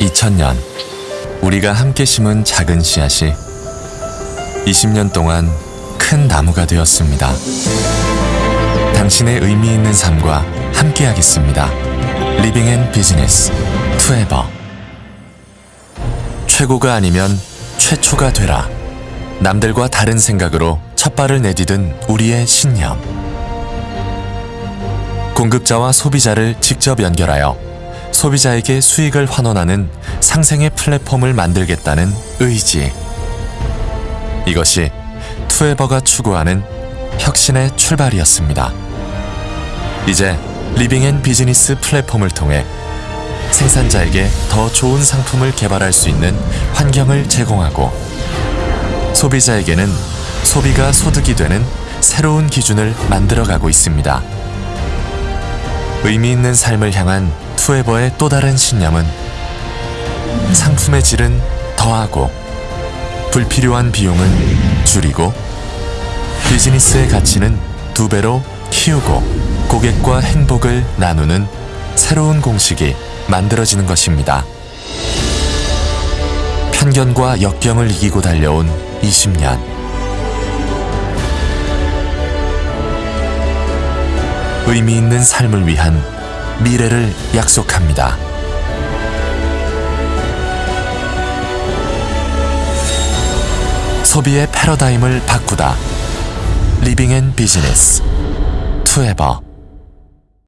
2000년 우리가 함께 심은 작은 씨앗이 20년 동안 큰 나무가 되었습니다. 당신의 의미 있는 삶과 함께하겠습니다. Living and Business 투에버 최고가 아니면 최초가 되라. 남들과 다른 생각으로 첫 발을 내디딘 우리의 신념. 공급자와 소비자를 직접 연결하여 소비자에게 수익을 환원하는 상생의 플랫폼을 만들겠다는 의지. 이것이 투에버가 추구하는 혁신의 출발이었습니다. 이제 Living and Business 플랫폼을 통해 생산자에게 더 좋은 상품을 개발할 수 있는 환경을 제공하고 소비자에게는 소비가 소득이 되는 새로운 기준을 만들어가고 있습니다. 의미 있는 삶을 향한 투에버의 또 다른 신념은 상품의 질은 더하고 불필요한 비용은 줄이고 비즈니스의 가치는 두 배로 키우고 고객과 행복을 나누는 새로운 공식이 만들어지는 것입니다. 편견과 역경을 이기고 달려온 20년. 의미 있는 삶을 위한 미래를 약속합니다. 소비의 패러다임을 바꾸다. Living and Business 투에버